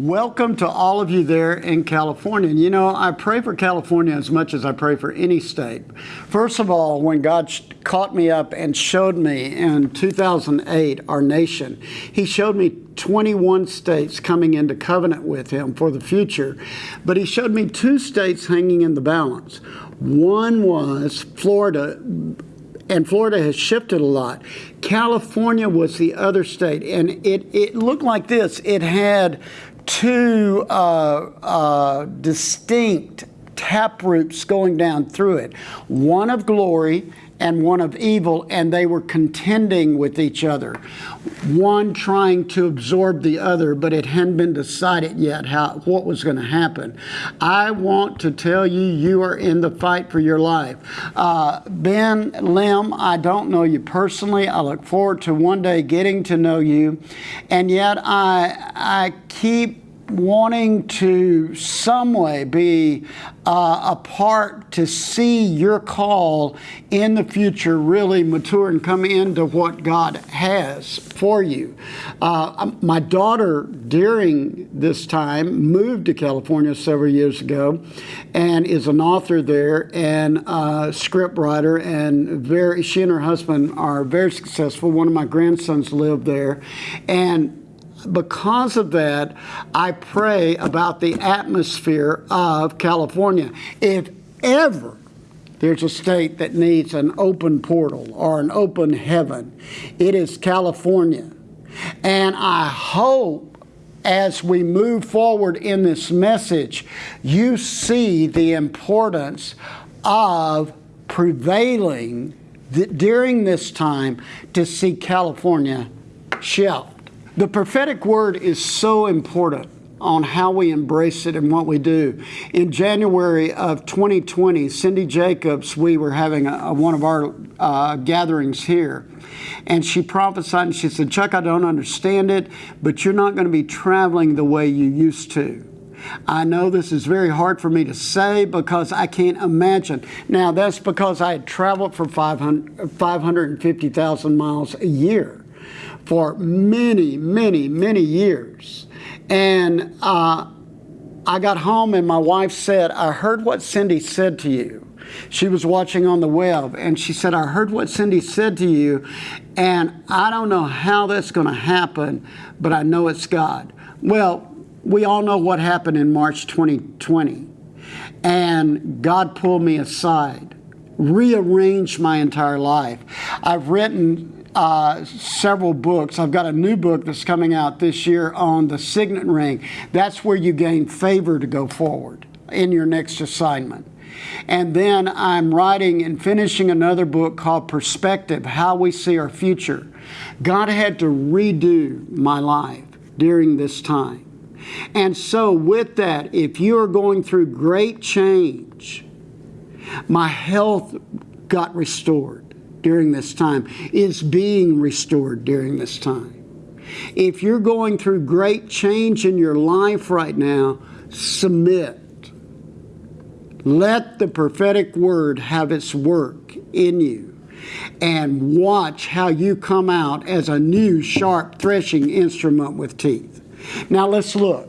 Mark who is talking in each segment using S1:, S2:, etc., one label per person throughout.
S1: Welcome to all of you there in California. And you know, I pray for California as much as I pray for any state. First of all, when God caught me up and showed me in 2008 our nation, He showed me 21 states coming into covenant with Him for the future. But He showed me two states hanging in the balance. One was Florida and Florida has shifted a lot. California was the other state, and it, it looked like this. It had two uh, uh, distinct tap roots going down through it. One of glory and one of evil, and they were contending with each other. One trying to absorb the other, but it hadn't been decided yet how what was going to happen. I want to tell you, you are in the fight for your life. Uh, ben Lim, I don't know you personally. I look forward to one day getting to know you, and yet I I keep wanting to some way be uh, a part to see your call in the future really mature and come into what God has for you. Uh, um, my daughter, during this time, moved to California several years ago and is an author there and a script writer and very she and her husband are very successful. One of my grandsons lived there and because of that, I pray about the atmosphere of California. If ever there's a state that needs an open portal or an open heaven, it is California. And I hope as we move forward in this message, you see the importance of prevailing during this time to see California shelf. The prophetic word is so important on how we embrace it and what we do. In January of 2020, Cindy Jacobs, we were having a, a, one of our uh, gatherings here, and she prophesied and she said, Chuck, I don't understand it, but you're not going to be traveling the way you used to. I know this is very hard for me to say because I can't imagine. Now, that's because I had traveled for 500, 550,000 miles a year for many, many, many years. And uh, I got home and my wife said, I heard what Cindy said to you. She was watching on the web and she said, I heard what Cindy said to you, and I don't know how that's going to happen, but I know it's God. Well, we all know what happened in March 2020. And God pulled me aside, rearranged my entire life. I've written uh, several books. I've got a new book that's coming out this year on the signet ring. That's where you gain favor to go forward in your next assignment. And then I'm writing and finishing another book called Perspective How We See Our Future. God had to redo my life during this time. And so, with that, if you are going through great change, my health got restored during this time, is being restored during this time. If you're going through great change in your life right now, submit. Let the prophetic word have its work in you and watch how you come out as a new sharp threshing instrument with teeth. Now let's look.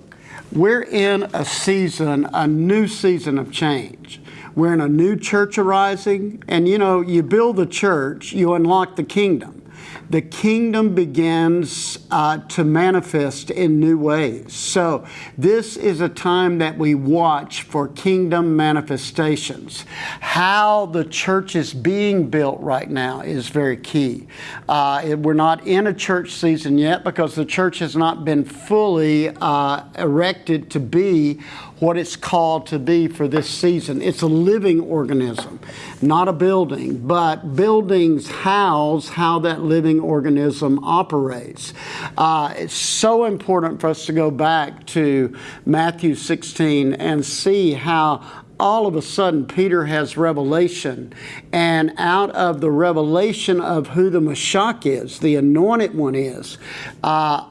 S1: We're in a season, a new season of change. We're in a new church arising, and you know, you build the church, you unlock the kingdom the kingdom begins uh, to manifest in new ways. So, this is a time that we watch for kingdom manifestations. How the church is being built right now is very key. Uh, we're not in a church season yet because the church has not been fully uh, erected to be what it's called to be for this season. It's a living organism, not a building, but buildings house how that living organism operates. Uh, it's so important for us to go back to Matthew 16 and see how all of a sudden Peter has revelation, and out of the revelation of who the Mashiach is, the anointed one is, uh,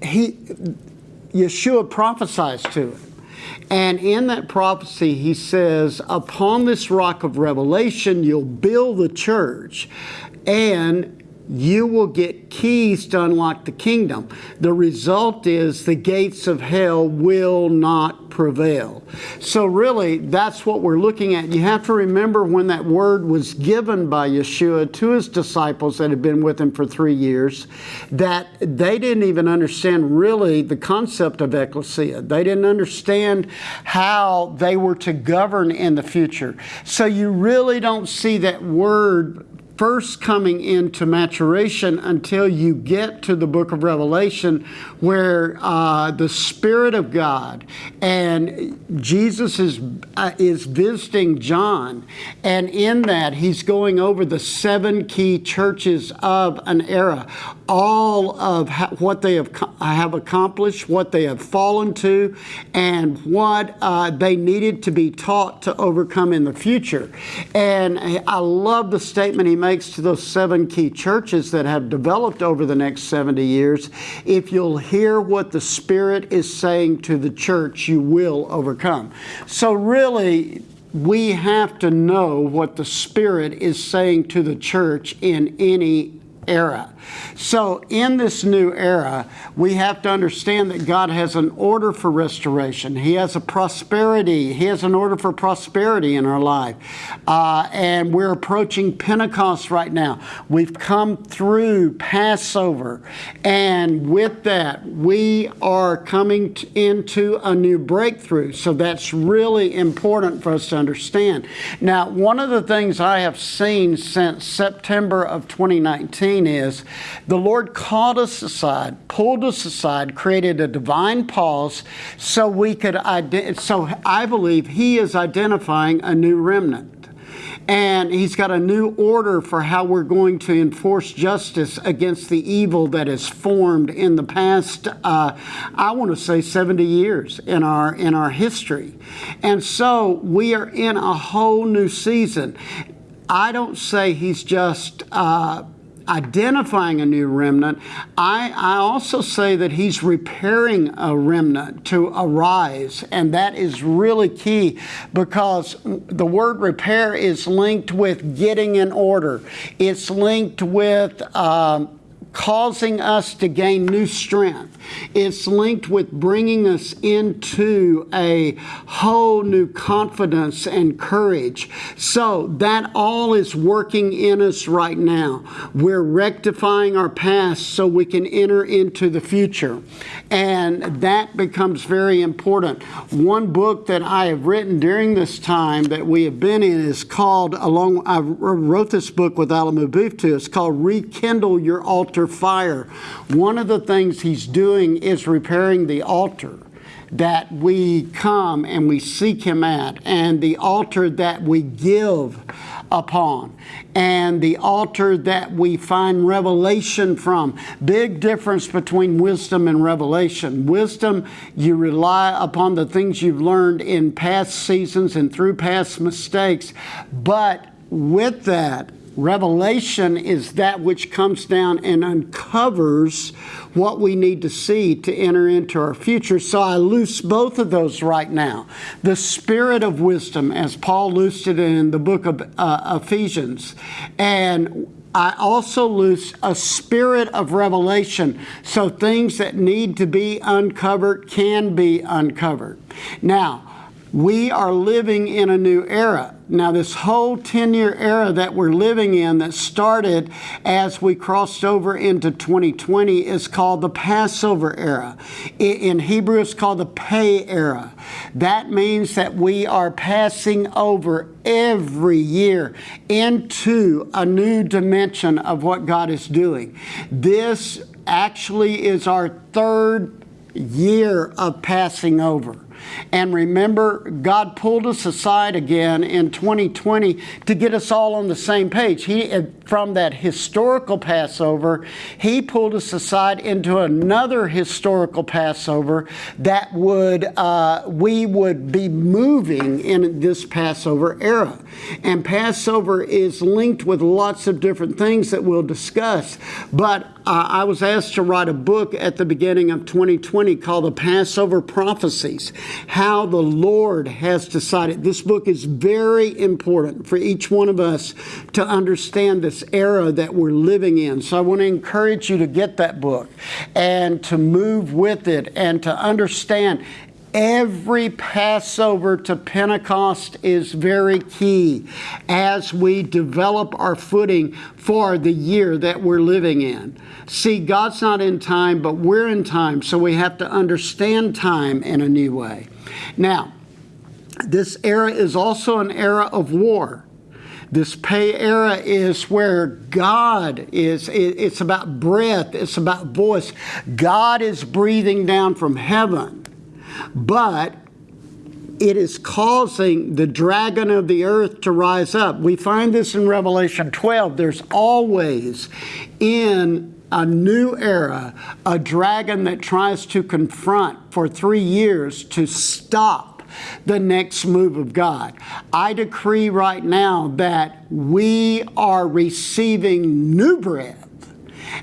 S1: he Yeshua prophesies to him. And in that prophecy, he says, Upon this rock of revelation, you'll build the church, and you will get keys to unlock the kingdom. The result is the gates of hell will not prevail. So, really, that's what we're looking at. You have to remember when that word was given by Yeshua to his disciples that had been with him for three years, that they didn't even understand really the concept of ecclesia. They didn't understand how they were to govern in the future. So, you really don't see that word first coming into maturation until you get to the book of Revelation, where uh, the Spirit of God and Jesus is uh, is visiting John, and in that he's going over the seven key churches of an era, all of what they have have accomplished, what they have fallen to, and what uh, they needed to be taught to overcome in the future. And I love the statement he makes to those seven key churches that have developed over the next 70 years. If you'll hear what the Spirit is saying to the church, you will overcome. So, really, we have to know what the Spirit is saying to the church in any era. So, in this new era, we have to understand that God has an order for restoration. He has a prosperity. He has an order for prosperity in our life. Uh, and we're approaching Pentecost right now. We've come through Passover. And with that, we are coming into a new breakthrough. So, that's really important for us to understand. Now, one of the things I have seen since September of 2019 is the Lord called us aside, pulled us aside, created a divine pause so we could, so I believe He is identifying a new remnant. And he's got a new order for how we're going to enforce justice against the evil that has formed in the past, uh, I want to say 70 years in our, in our history. And so we are in a whole new season. I don't say he's just uh, identifying a new remnant, I, I also say that he's repairing a remnant to arise. And that is really key because the word repair is linked with getting in order, it's linked with. Um, causing us to gain new strength. It's linked with bringing us into a whole new confidence and courage. So that all is working in us right now. We're rectifying our past so we can enter into the future. And that becomes very important. One book that I have written during this time that we have been in is called, along, I wrote this book with Alemu Beeftu, it's called Rekindle Your Altar fire. One of the things he's doing is repairing the altar that we come and we seek him at, and the altar that we give upon, and the altar that we find revelation from. Big difference between wisdom and revelation. Wisdom, you rely upon the things you've learned in past seasons and through past mistakes, but with that, Revelation is that which comes down and uncovers what we need to see to enter into our future. So I loose both of those right now. The spirit of wisdom, as Paul loosed it in the book of uh, Ephesians, and I also loose a spirit of revelation so things that need to be uncovered can be uncovered. Now, we are living in a new era. Now, this whole 10 year era that we're living in that started as we crossed over into 2020 is called the Passover era. In Hebrew, it's called the Pey era. That means that we are passing over every year into a new dimension of what God is doing. This actually is our third year of passing over. And remember, God pulled us aside again in 2020 to get us all on the same page. He, from that historical Passover, He pulled us aside into another historical Passover that would uh, we would be moving in this Passover era. And Passover is linked with lots of different things that we'll discuss. But uh, I was asked to write a book at the beginning of 2020 called The Passover Prophecies. how the Lord has decided. This book is very important for each one of us to understand this era that we're living in. So I want to encourage you to get that book and to move with it and to understand Every Passover to Pentecost is very key as we develop our footing for the year that we're living in. See, God's not in time, but we're in time, so we have to understand time in a new way. Now, this era is also an era of war. This Pey era is where God is, it's about breath, it's about voice. God is breathing down from heaven but it is causing the dragon of the earth to rise up. We find this in Revelation 12. There's always in a new era a dragon that tries to confront for three years to stop the next move of God. I decree right now that we are receiving new bread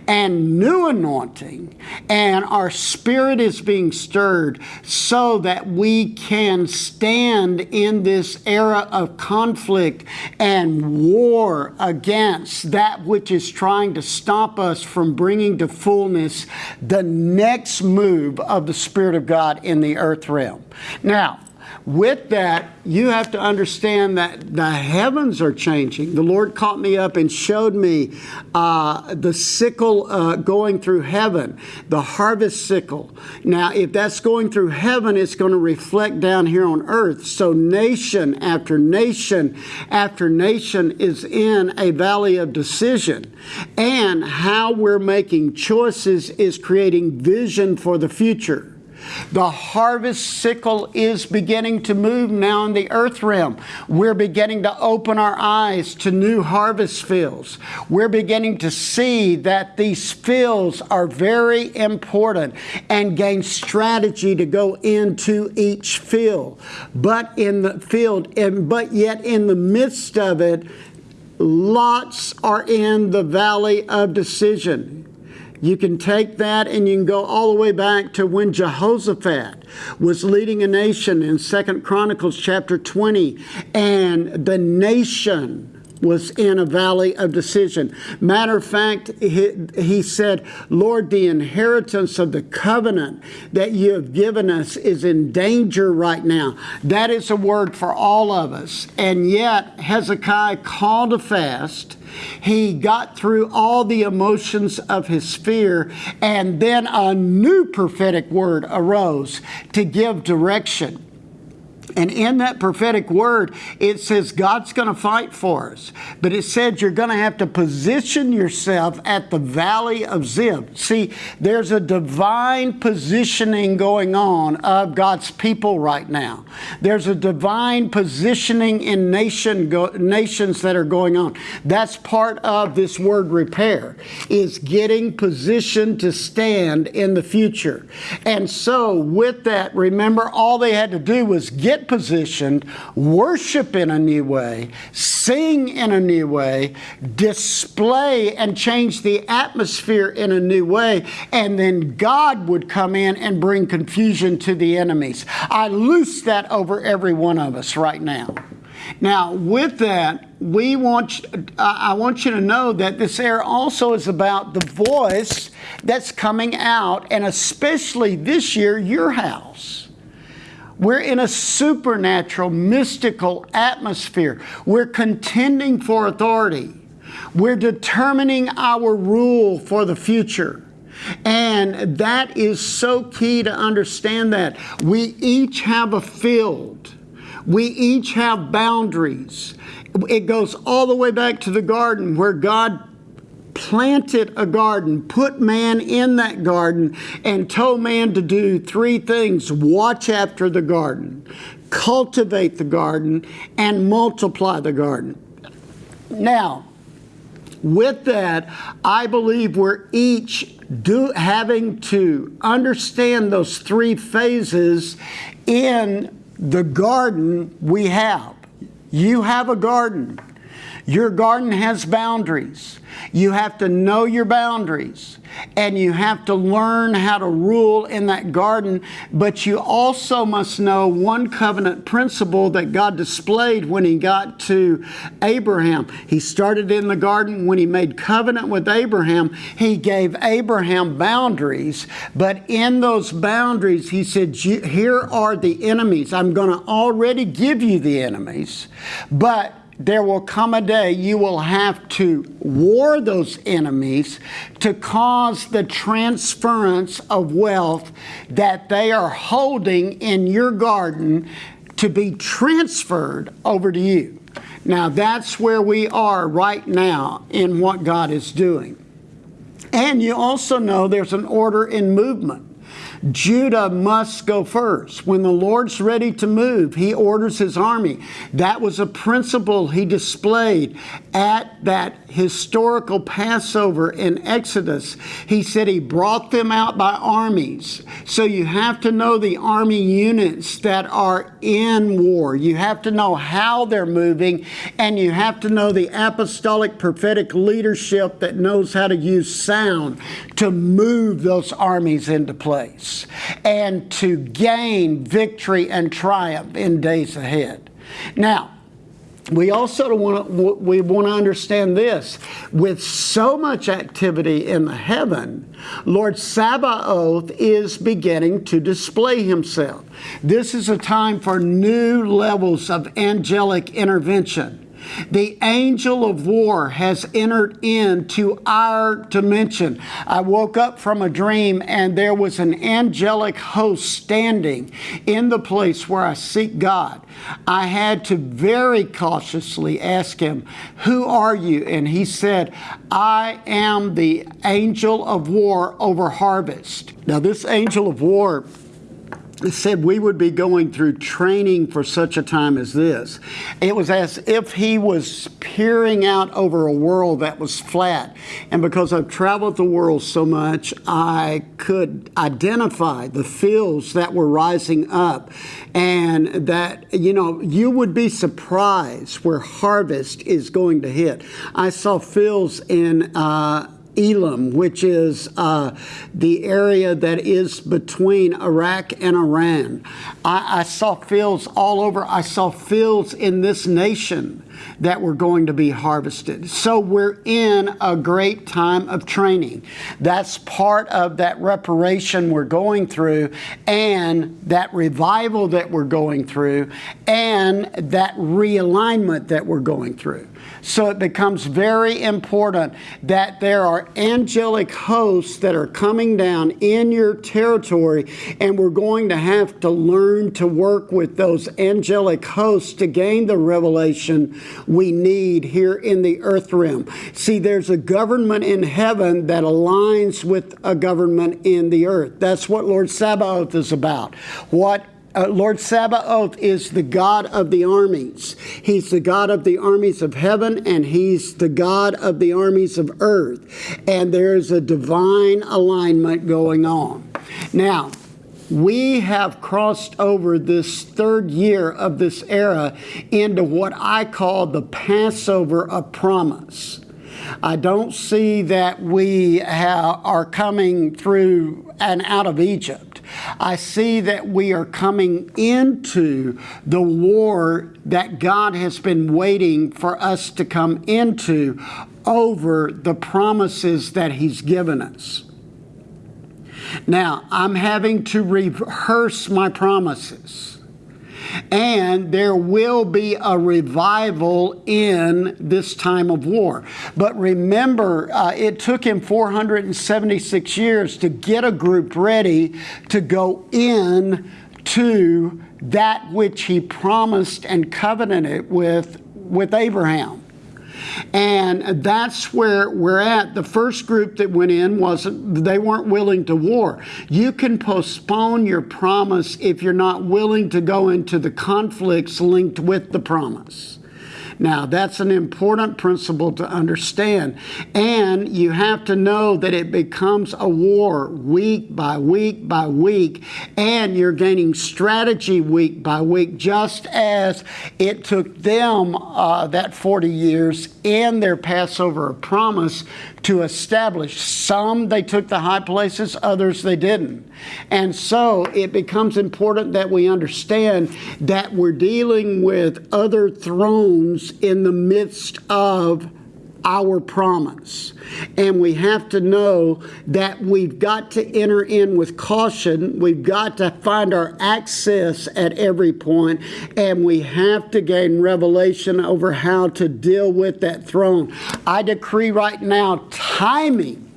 S1: and new anointing, and our spirit is being stirred so that we can stand in this era of conflict and war against that which is trying to stop us from bringing to fullness the next move of the Spirit of God in the earth realm. Now, with that, you have to understand that the heavens are changing. The Lord caught me up and showed me uh, the sickle uh, going through heaven, the harvest sickle. Now, if that's going through heaven, it's going to reflect down here on earth. So, nation after nation after nation is in a valley of decision. And how we're making choices is creating vision for the future. The harvest sickle is beginning to move now in the earth realm. We're beginning to open our eyes to new harvest fields. We're beginning to see that these fields are very important and gain strategy to go into each field. But in the field, and but yet in the midst of it, lots are in the valley of decision. You can take that and you can go all the way back to when Jehoshaphat was leading a nation in Second Chronicles chapter 20 and the nation was in a valley of decision. Matter of fact, he, he, said, Lord, the inheritance of the covenant that you have given us is in danger right now. That is a word for all of us. And yet, Hezekiah called a fast he got through all the emotions of his fear, and then a new prophetic word arose to give direction. And in that prophetic word, it says God's going to fight for us. But it said you're going to have to position yourself at the valley of Zib. See, there's a divine positioning going on of God's people right now. There's a divine positioning in nation go, nations that are going on. That's part of this word repair, is getting positioned to stand in the future. And so with that, remember all they had to do was get get positioned, worship in a new way, sing in a new way, display and change the atmosphere in a new way, and then God would come in and bring confusion to the enemies. I loose that over every one of us right now. Now, with that, we want uh, I want you to know that this air also is about the voice that's coming out, and especially this year, your house. We're in a supernatural, mystical atmosphere. We're contending for authority. We're determining our rule for the future. And that is so key to understand that. We each have a field. We each have boundaries. It goes all the way back to the garden where God planted a garden, put man in that garden, and told man to do three things watch after the garden, cultivate the garden, and multiply the garden. Now, with that, I believe we're each do, having to understand those three phases in the garden we have. You have a garden. Your garden has boundaries. You have to know your boundaries and you have to learn how to rule in that garden. But you also must know one covenant principle that God displayed when He got to Abraham. He started in the garden when He made covenant with Abraham, He gave Abraham boundaries. But in those boundaries, He said, Here are the enemies. I'm going to already give you the enemies, but there will come a day you will have to war those enemies to cause the transference of wealth that they are holding in your garden to be transferred over to you. Now, that's where we are right now in what God is doing. And you also know there's an order in movement. Judah must go first. When the Lord's ready to move, he orders his army. That was a principle he displayed at that historical Passover in Exodus. He said he brought them out by armies. So you have to know the army units that are in war. You have to know how they're moving, and you have to know the apostolic prophetic leadership that knows how to use sound to move those armies into place and to gain victory and triumph in days ahead. Now, we also want to, we want to understand this. With so much activity in the heaven lord sabaoth is beginning to display himself. This is a time for new levels of angelic intervention the angel of war has entered into our dimension. I woke up from a dream and there was an angelic host standing in the place where I seek God. I had to very cautiously ask him, Who are you? And he said, I am the angel of war over harvest. Now, this angel of war said we would be going through training for such a time as this. It was as if he was peering out over a world that was flat. And because I've traveled the world so much, I could identify the fields that were rising up. And that, you know, you would be surprised where harvest is going to hit. I saw fields in, uh, Elam, which is uh, the area that is between Iraq and Iran. I, I, saw fields all over. I saw fields in this nation that were going to be harvested. So we're in a great time of training. That's part of that reparation we're going through, and that revival that we're going through, and that realignment that we're going through. So it becomes very important that there are angelic hosts that are coming down in your territory, and we're going to have to learn to work with those angelic hosts to gain the revelation we need here in the earth realm. See, there's a government in heaven that aligns with a government in the earth. That's what Lord Sabaoth is about. What uh, Lord Sabaoth is the God of the armies. He's the God of the armies of heaven and he's the God of the armies of earth. And there's a divine alignment going on. Now, we have crossed over this third year of this era into what I call the Passover of promise. I don't see that we are coming through and out of Egypt. I see that we are coming into the war that God has been waiting for us to come into over the promises that He's given us. Now, I'm having to rehearse my promises. And there will be a revival in this time of war. But remember, uh, it took him 476 years to get a group ready to go in to that which he promised and covenanted with, with Abraham. And that's where we're at. The first group that went in wasn't, they weren't willing to war. You can postpone your promise if you're not willing to go into the conflicts linked with the promise. Now, that's an important principle to understand. And you have to know that it becomes a war week by week by week, and you're gaining strategy week by week, just as it took them uh, that 40 years in their Passover promise to establish. Some they took the high places, others they didn't. And so it becomes important that we understand that we're dealing with other thrones in the midst of our promise. And we have to know that we've got to enter in with caution. We've got to find our access at every point, and we have to gain revelation over how to deal with that throne. I decree right now, timing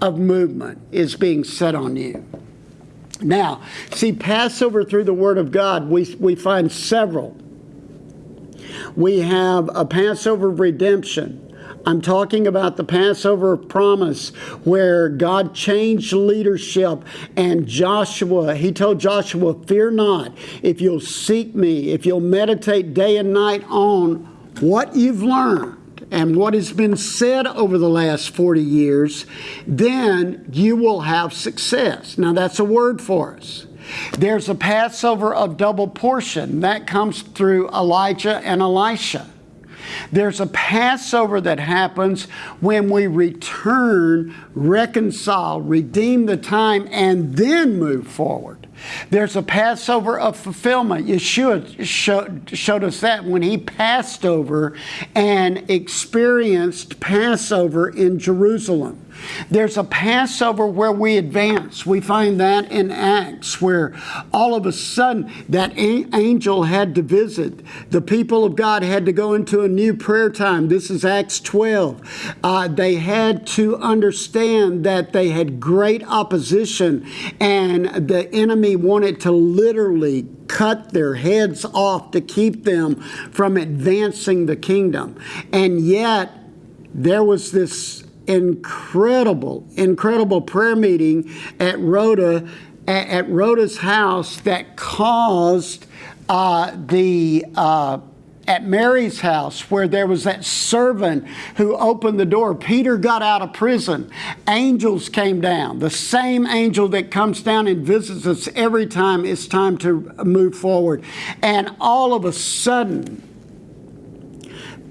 S1: of movement is being set on you. Now, see, Passover through the Word of God, we, we find several. We have a Passover redemption I'm talking about the Passover promise where God changed leadership and Joshua, he told Joshua, Fear not, if you'll seek me, if you'll meditate day and night on what you've learned and what has been said over the last 40 years, then you will have success. Now, that's a word for us. There's a Passover of double portion that comes through Elijah and Elisha. There's a Passover that happens when we return, reconcile, redeem the time, and then move forward. There's a Passover of fulfillment. Yeshua showed, showed us that when he passed over and experienced Passover in Jerusalem. There's a Passover where we advance. We find that in Acts, where all of a sudden that angel had to visit. The people of God had to go into a new prayer time. This is Acts 12. Uh, they had to understand that they had great opposition, and the enemy wanted to literally cut their heads off to keep them from advancing the kingdom. And yet, there was this incredible, incredible prayer meeting at Rhoda, at, at Rhoda's house that caused uh, the uh, at Mary's house where there was that servant who opened the door. Peter got out of prison. Angels came down. The same angel that comes down and visits us every time it's time to move forward. And all of a sudden,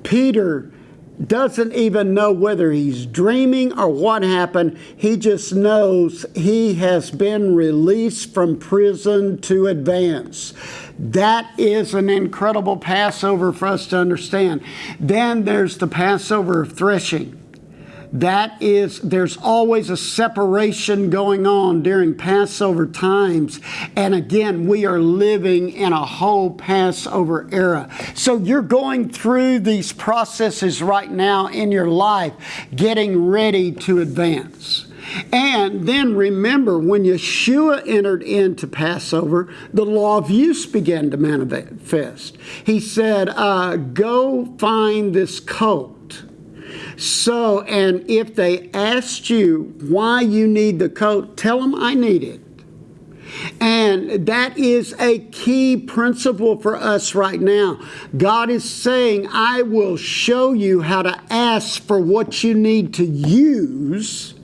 S1: Peter doesn't even know whether he's dreaming or what happened. He just knows he has been released from prison to advance. That is an incredible Passover for us to understand. Then there's the Passover of threshing that is, there's always a separation going on during Passover times. And again, we are living in a whole Passover era. So you're going through these processes right now in your life, getting ready to advance. And then remember, when Yeshua entered into Passover, the law of use began to manifest. He said, uh, Go find this coat so, and if they asked you why you need the coat, tell them I need it. And that is a key principle for us right now. God is saying, I will show you how to ask for what you need to use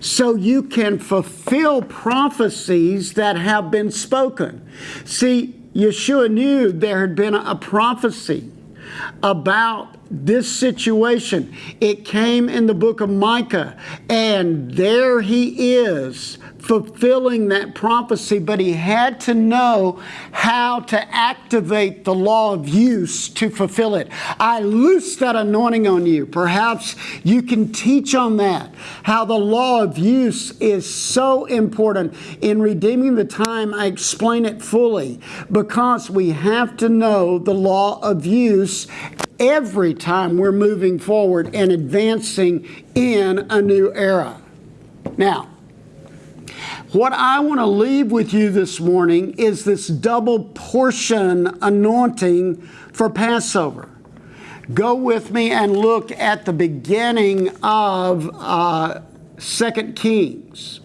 S1: so you can fulfill prophecies that have been spoken. See, Yeshua knew there had been a prophecy about this situation. It came in the book of Micah, and there he is fulfilling that prophecy, but he had to know how to activate the law of use to fulfill it. I loose that anointing on you. Perhaps you can teach on that, how the law of use is so important in redeeming the time. I explain it fully because we have to know the law of use every time we're moving forward and advancing in a new era. Now, what I want to leave with you this morning is this double portion anointing for Passover. Go with me and look at the beginning of uh, 2 Kings.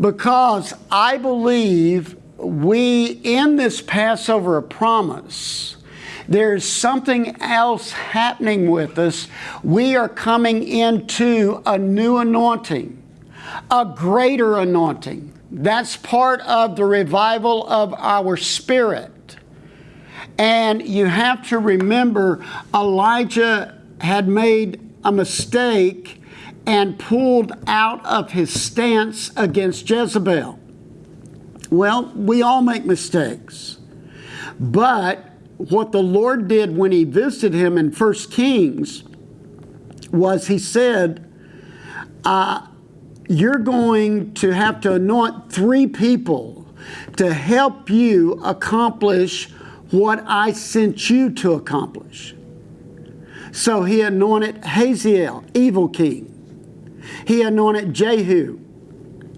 S1: Because I believe we, in this Passover promise, There's something else happening with us. We are coming into a new anointing, a greater anointing. That's part of the revival of our spirit. And you have to remember Elijah had made a mistake and pulled out of his stance against Jezebel. Well, we all make mistakes. But what the Lord did when he visited him in First Kings was he said, uh, You're going to have to anoint three people to help you accomplish what I sent you to accomplish. So he anointed Hazael, evil king. He anointed Jehu,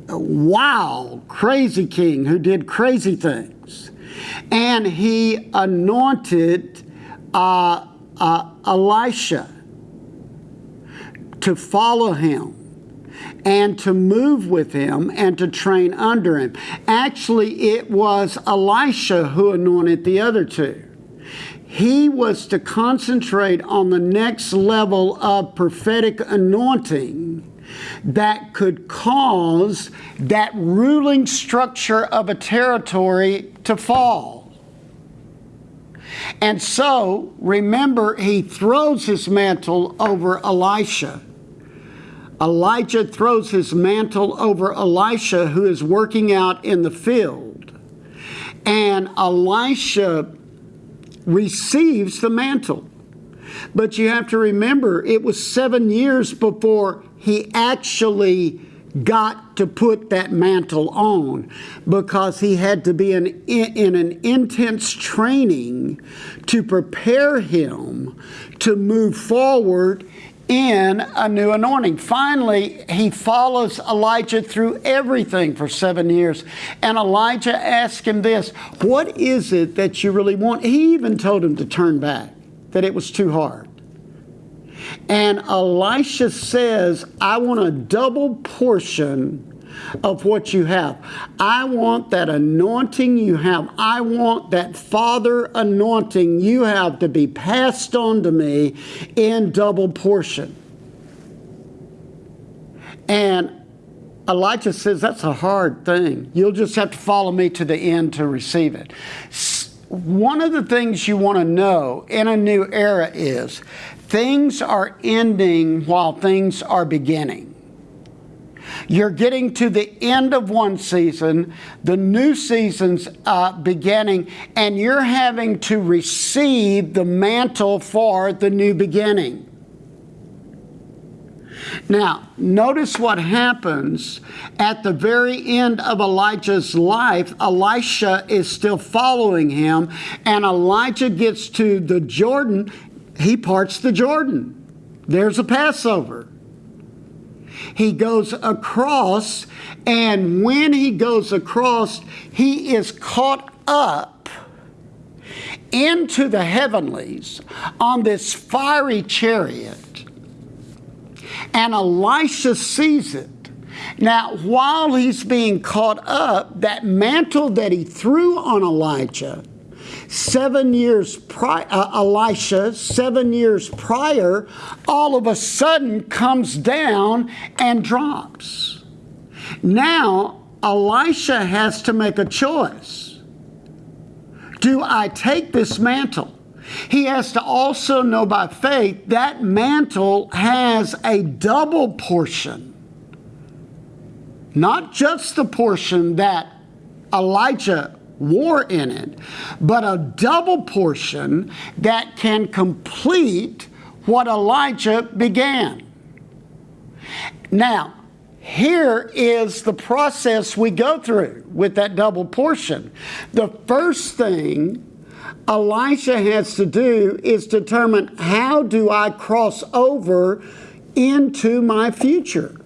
S1: a wild, crazy king who did crazy things and he anointed uh, uh, Elisha to follow him and to move with him and to train under him. Actually, it was Elisha who anointed the other two. He was to concentrate on the next level of prophetic anointing that could cause that ruling structure of a territory to fall. And so, remember, he throws his mantle over Elisha. Elijah throws his mantle over Elisha, who is working out in the field. And Elisha receives the mantle. But you have to remember, it was seven years before he actually got to put that mantle on because he had to be in, in an intense training to prepare him to move forward in a new anointing. Finally, he follows Elijah through everything for seven years. And Elijah asked him this What is it that you really want? He even told him to turn back, that it was too hard. And Elisha says, I want a double portion of what you have. I want that anointing you have. I want that Father anointing you have to be passed on to me in double portion. And Elijah says, That's a hard thing. You'll just have to follow me to the end to receive it. One of the things you want to know in a new era is Things are ending while things are beginning. You're getting to the end of one season, the new season's uh, beginning, and you're having to receive the mantle for the new beginning. Now, notice what happens at the very end of Elijah's life. Elisha is still following him, and Elijah gets to the Jordan he parts the Jordan. There's a Passover. He goes across, and when he goes across, he is caught up into the heavenlies on this fiery chariot. And Elisha sees it. Now, while he's being caught up, that mantle that he threw on Elijah seven years prior, uh, Elisha, seven years prior, all of a sudden comes down and drops. Now, Elisha has to make a choice. Do I take this mantle? He has to also know by faith that mantle has a double portion. Not just the portion that Elijah war in it, but a double portion that can complete what Elijah began. Now, here is the process we go through with that double portion. The first thing Elisha has to do is determine how do I cross over into my future.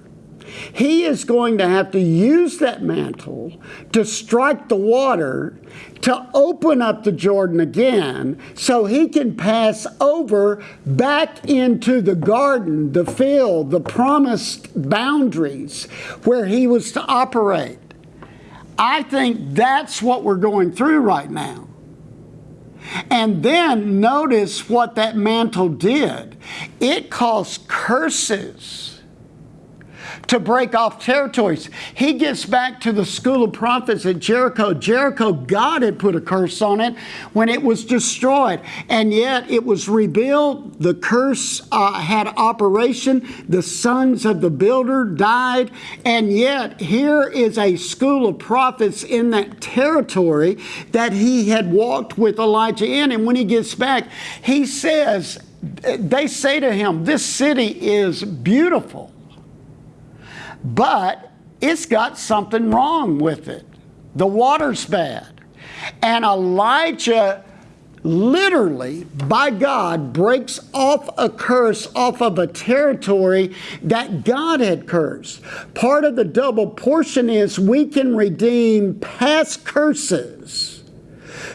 S1: He is going to have to use that mantle to strike the water to open up the Jordan again so he can pass over back into the garden, the field, the promised boundaries where he was to operate. I think that's what we're going through right now. And then notice what that mantle did it caused curses to break off territories. He gets back to the school of prophets at Jericho. Jericho, God had put a curse on it when it was destroyed, and yet it was rebuilt. The curse uh, had operation. The sons of the builder died, and yet here is a school of prophets in that territory that he had walked with Elijah in. And when he gets back, he says, they say to him, This city is beautiful but it's got something wrong with it. The water's bad. And Elijah literally, by God, breaks off a curse off of a territory that God had cursed. Part of the double portion is we can redeem past curses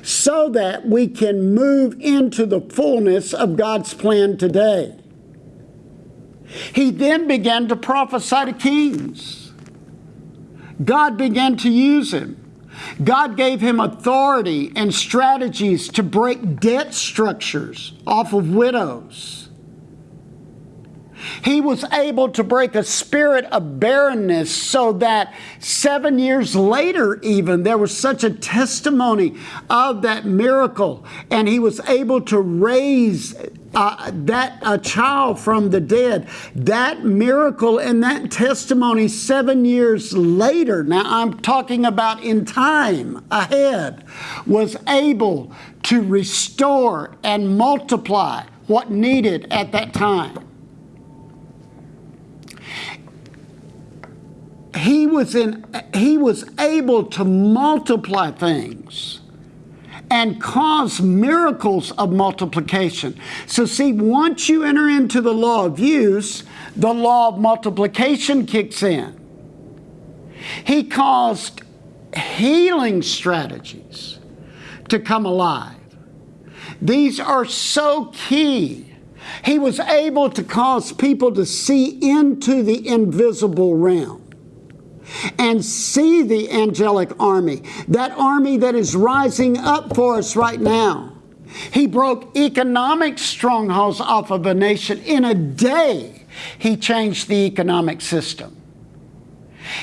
S1: so that we can move into the fullness of God's plan today. He then began to prophesy to kings. God began to use him. God gave him authority and strategies to break debt structures off of widows. He was able to break a spirit of barrenness so that seven years later, even, there was such a testimony of that miracle. And he was able to raise uh, that a child from the dead. That miracle and that testimony seven years later, now I'm talking about in time ahead, was able to restore and multiply what needed at that time. He was in he was able to multiply things and cause miracles of multiplication. So, see, once you enter into the law of use, the law of multiplication kicks in. He caused healing strategies to come alive. These are so key. He was able to cause people to see into the invisible realm and see the angelic army, that army that is rising up for us right now. He broke economic strongholds off of a nation in a day. He changed the economic system.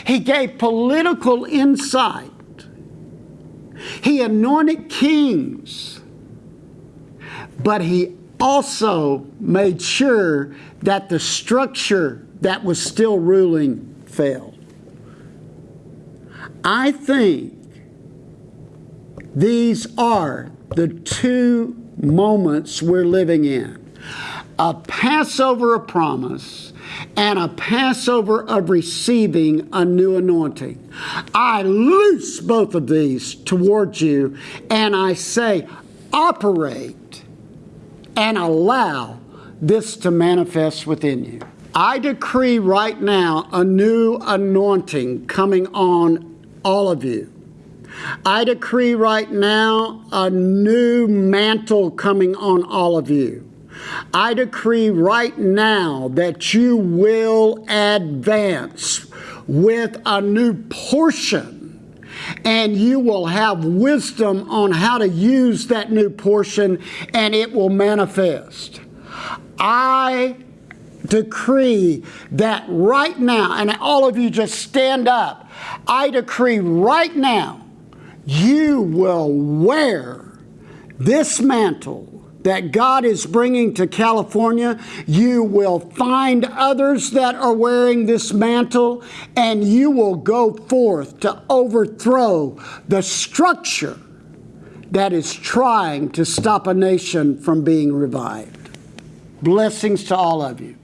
S1: He gave political insight. He anointed kings. But he also made sure that the structure that was still ruling failed. I think these are the two moments we're living in a Passover of promise and a Passover of receiving a new anointing. I loose both of these towards you and I say, operate and allow this to manifest within you. I decree right now a new anointing coming on all of you. I decree right now a new mantle coming on all of you. I decree right now that you will advance with a new portion and you will have wisdom on how to use that new portion and it will manifest. I decree that right now, and all of you just stand up. I decree right now, you will wear this mantle that God is bringing to California. You will find others that are wearing this mantle, and you will go forth to overthrow the structure that is trying to stop a nation from being revived. Blessings to all of you.